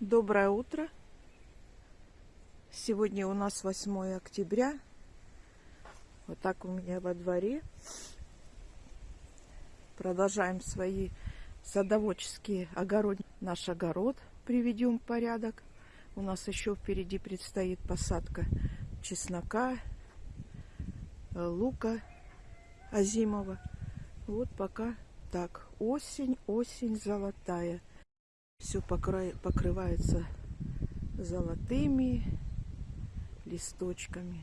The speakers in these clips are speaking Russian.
Доброе утро. Сегодня у нас 8 октября. Вот так у меня во дворе. Продолжаем свои садоводческие огород. Наш огород приведем в порядок. У нас еще впереди предстоит посадка чеснока, э, лука озимого. Вот пока так. Осень, осень золотая. Все покрывается золотыми листочками.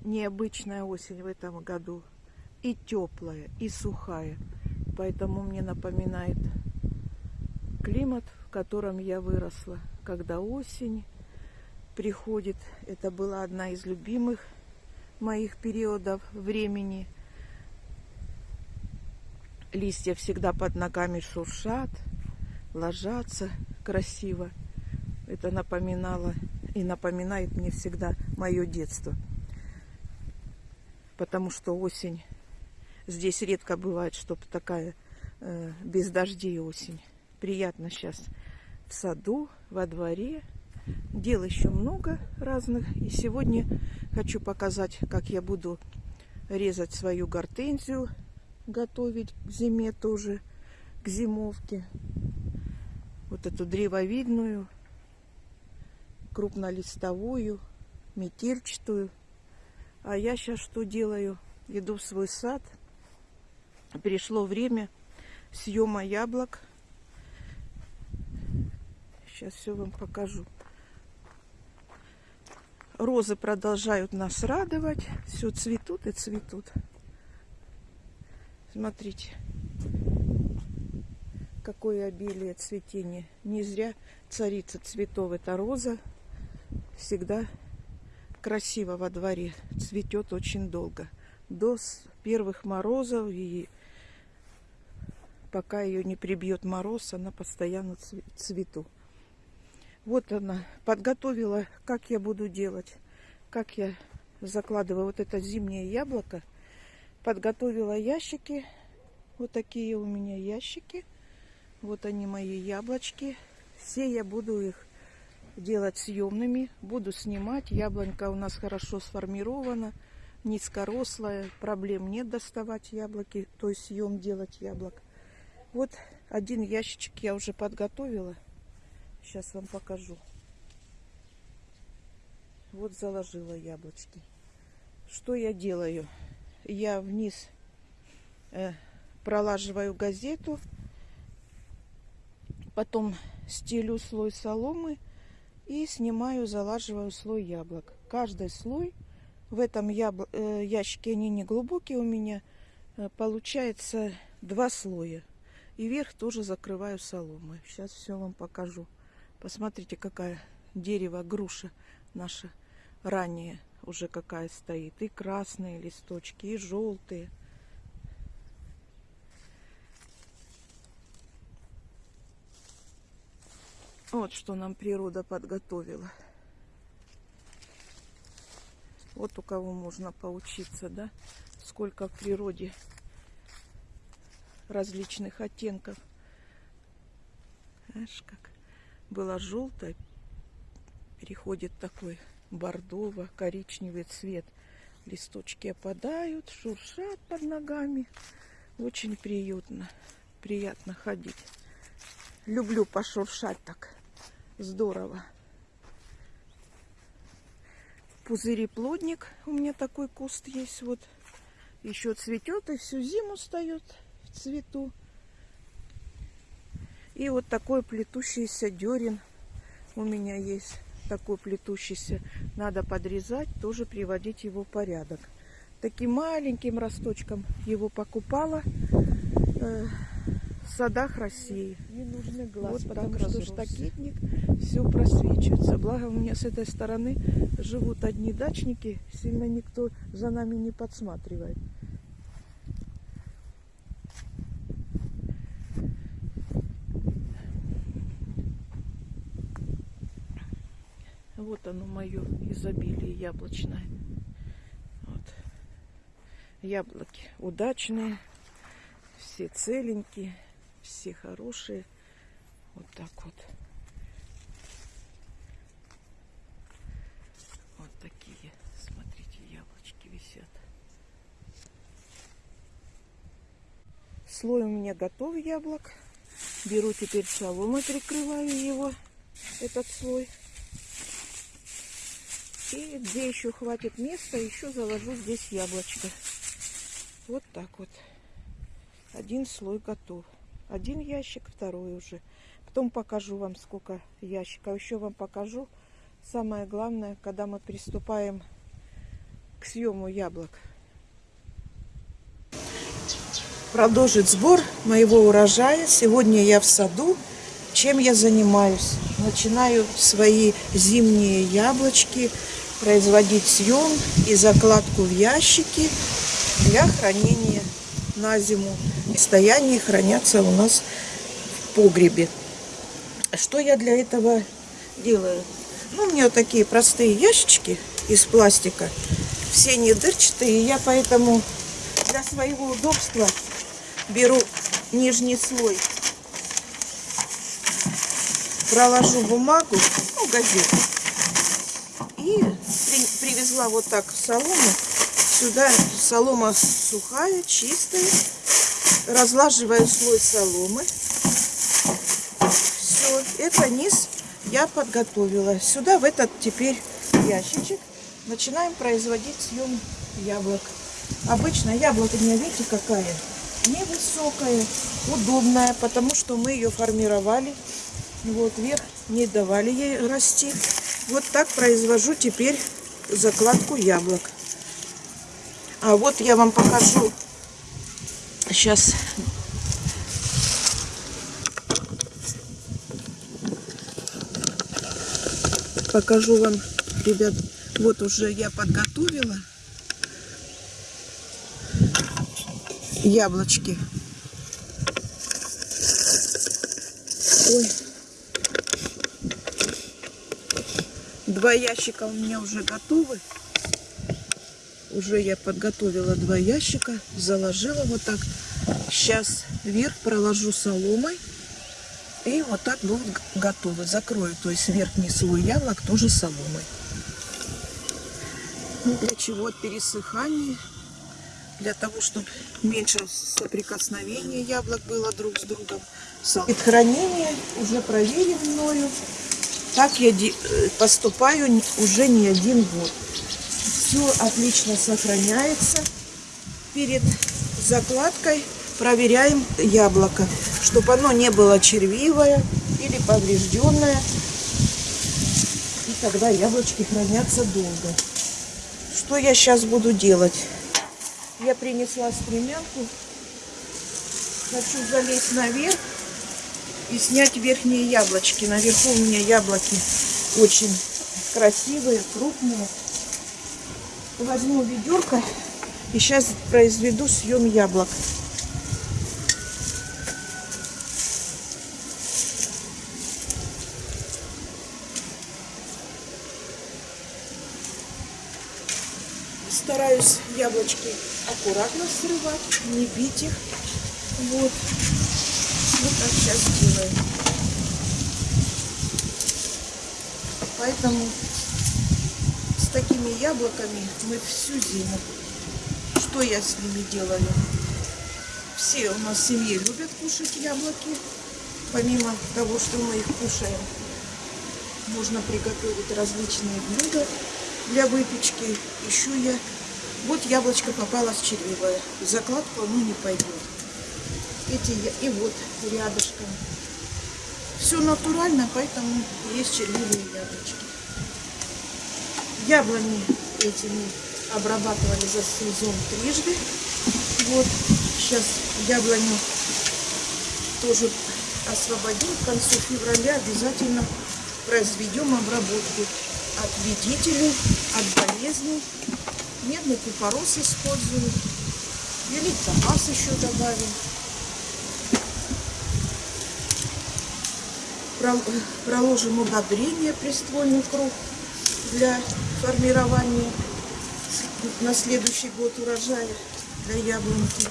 Необычная осень в этом году. И теплая, и сухая. Поэтому мне напоминает климат, в котором я выросла. Когда осень приходит, это была одна из любимых моих периодов времени – Листья всегда под ногами шуршат, ложатся красиво. Это напоминало и напоминает мне всегда мое детство. Потому что осень, здесь редко бывает, чтобы такая э, без дождей осень. Приятно сейчас в саду, во дворе. Дел еще много разных. И сегодня хочу показать, как я буду резать свою гортензию готовить к зиме тоже, к зимовке. Вот эту древовидную, крупнолистовую, метельчатую. А я сейчас что делаю? Иду в свой сад. Пришло время съема яблок. Сейчас все вам покажу. Розы продолжают нас радовать. Все цветут и цветут. Смотрите, какое обилие цветения. Не зря царица цветов это роза. Всегда красиво во дворе. Цветет очень долго. До первых морозов и пока ее не прибьет мороз, она постоянно цвету. Вот она подготовила, как я буду делать, как я закладываю вот это зимнее яблоко подготовила ящики. Вот такие у меня ящики. Вот они мои яблочки. Все я буду их делать съемными. Буду снимать. Яблонька у нас хорошо сформирована. Низкорослая. Проблем нет доставать яблоки. То есть съем делать яблок. Вот один ящичек я уже подготовила. Сейчас вам покажу. Вот заложила яблочки. Что я делаю? я вниз э, пролаживаю газету, потом стелю слой соломы и снимаю, залаживаю слой яблок. Каждый слой в этом ябл... э, ящике, они не глубокие у меня, э, получается два слоя. И верх тоже закрываю соломой. Сейчас все вам покажу. Посмотрите, какая дерево, груша наша ранее уже какая стоит. И красные листочки, и желтые. Вот что нам природа подготовила. Вот у кого можно поучиться, да? Сколько в природе различных оттенков. Знаешь, как было желтое, переходит такой бордово-коричневый цвет. Листочки опадают, шуршат под ногами. Очень приютно, приятно ходить. Люблю пошуршать так. Здорово. Пузыри плодник. У меня такой куст есть. Вот еще цветет и всю зиму встает в цвету. И вот такой плетущийся дерен у меня есть такой плетущийся, надо подрезать, тоже приводить его в порядок. Таким маленьким росточком его покупала э, в садах России. Не нужны глаз, вот потому что штакетник все просвечивается. Благо у меня с этой стороны живут одни дачники, сильно никто за нами не подсматривает. Вот оно мое изобилие яблочное. Вот. Яблоки удачные, все целенькие, все хорошие. Вот так вот. Вот такие, смотрите, яблочки висят. Слой у меня готов яблок. Беру теперь соломой, прикрываю его, этот слой. И где еще хватит места, еще заложу здесь яблочко. Вот так вот. Один слой готов. Один ящик, второй уже. Потом покажу вам, сколько ящиков. Еще вам покажу самое главное, когда мы приступаем к съему яблок. Продолжить сбор моего урожая. Сегодня я в саду. Чем я занимаюсь? Начинаю свои зимние яблочки производить съем и закладку в ящики для хранения на зиму. Состоянии хранятся у нас в погребе. Что я для этого делаю? Ну, у меня такие простые ящички из пластика. Все не дырчатые. Я поэтому для своего удобства беру нижний слой. Проложу бумагу, ну, газету. И при, привезла вот так солому. Сюда солома сухая, чистая. Разлаживаю слой соломы. Все, это низ я подготовила. Сюда в этот теперь ящичек начинаем производить съем яблок. Обычно яблоко, не видите, какая? Невысокая, удобная, потому что мы ее формировали. Вот, вверх не давали ей расти. Вот так произвожу теперь закладку яблок. А вот я вам покажу сейчас покажу вам, ребят, вот уже я подготовила яблочки. Ой. Два ящика у меня уже готовы. Уже я подготовила два ящика, заложила вот так. Сейчас вверх проложу соломой. И вот так будут готовы. Закрою, то есть верхний слой яблок тоже соломой. Ну, для чего? Пересыхание. Для того, чтобы меньше соприкосновения яблок было друг с другом. Хранение уже проверено мною. Так я э, поступаю уже не один год. Все отлично сохраняется. Перед закладкой проверяем яблоко, чтобы оно не было червивое или поврежденное. И тогда яблочки хранятся долго. Что я сейчас буду делать? Я принесла стремянку. Хочу залезть наверх и снять верхние яблочки. Наверху у меня яблоки очень красивые, крупные. Возьму ведерко и сейчас произведу съем яблок. Стараюсь яблочки аккуратно срывать, не бить их. Вот. Вот так сейчас делаем. Поэтому с такими яблоками мы всю зиму. Что я с ними делаю? Все у нас в семье любят кушать яблоки. Помимо того, что мы их кушаем, можно приготовить различные блюда для выпечки. Еще я... Вот яблочко попалось червивое. В закладку оно не пойдет эти и вот рядышком. Все натурально, поэтому есть червивые яблочки. Яблони эти мы обрабатывали за сезон трижды. Вот сейчас яблоню тоже освободим. К концу февраля обязательно произведем обработку от вредителей, от болезней. Медный купорос использую. Или топаз еще добавим. проложим удобрение приствольный круг для формирования на следующий год урожая для яблоньки.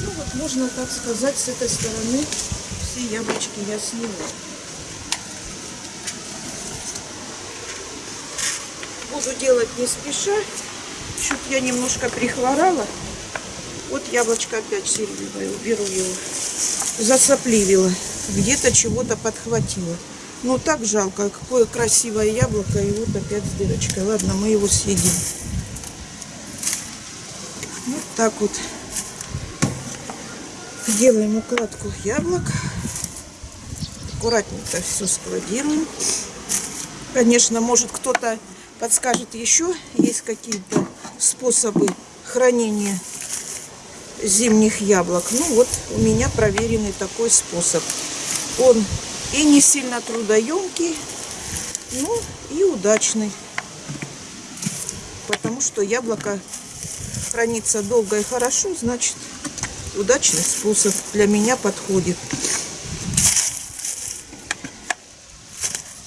Ну вот можно так сказать с этой стороны все яблочки я сняла. Буду делать не спеша. Чуть я немножко прихворала. Вот яблочко опять сиреневое. Уберу его. Засопливила. Где-то чего-то подхватила. Ну так жалко. Какое красивое яблоко. И вот опять с дырочкой. Ладно, мы его съедим. Вот так вот. Делаем укладку яблок. Аккуратненько все складируем. Конечно, может кто-то подскажет еще, есть какие-то способы хранения зимних яблок. Ну вот у меня проверенный такой способ. Он и не сильно трудоемкий, ну и удачный. Потому что яблоко хранится долго и хорошо, значит удачный способ для меня подходит.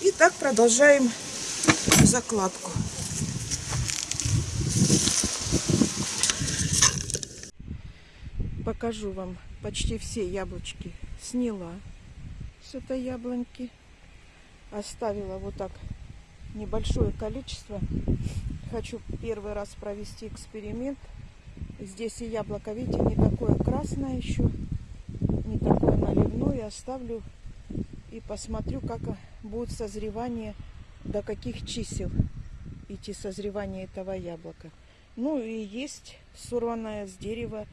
И так продолжаем закладку. Покажу вам почти все яблочки сняла с этой яблоньки. Оставила вот так небольшое количество. Хочу первый раз провести эксперимент. Здесь и яблоко, видите, не такое красное еще, не такое наливное. Оставлю и посмотрю, как будет созревание, до каких чисел идти созревание этого яблока. Ну и есть сорванное с дерева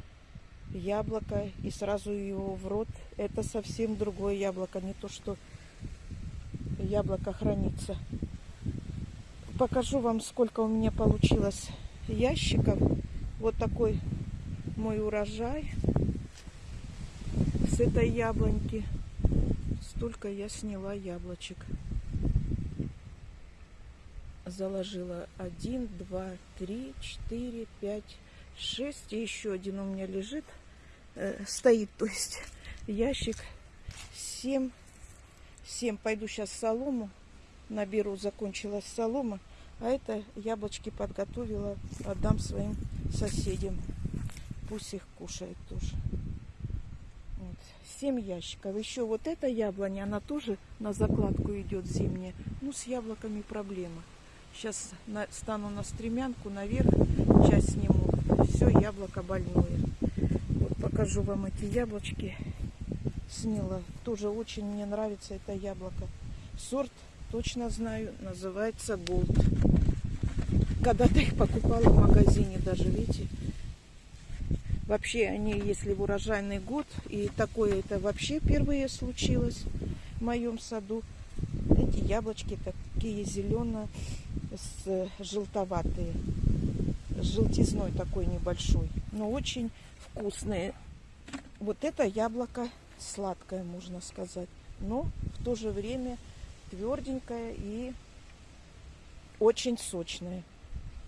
яблоко и сразу его в рот. Это совсем другое яблоко, не то, что яблоко хранится. Покажу вам, сколько у меня получилось ящиков. Вот такой мой урожай с этой яблоньки. Столько я сняла яблочек. Заложила один, два, три, четыре, пять, шесть. И еще один у меня лежит, э, стоит, то есть ящик. Семь. Семь. Пойду сейчас солому наберу. Закончилась солома. А это яблочки подготовила. Отдам своим соседям. Пусть их кушают тоже. Вот. 7 ящиков. Еще вот эта яблоня, она тоже на закладку идет зимняя. Ну, с яблоками проблема. Сейчас стану на стремянку наверх, часть сниму. Все, яблоко больное. Вот покажу вам эти яблочки. Сняла. Тоже очень мне нравится это яблоко. Сорт точно знаю, называется Голд. Когда-то их покупала в магазине даже, видите. Вообще они, если в урожайный год, и такое это вообще впервые случилось в моем саду. Эти яблочки такие зеленые, с желтоватые, с желтизной такой небольшой, но очень вкусные. Вот это яблоко сладкое, можно сказать, но в то же время тверденькое и очень сочное.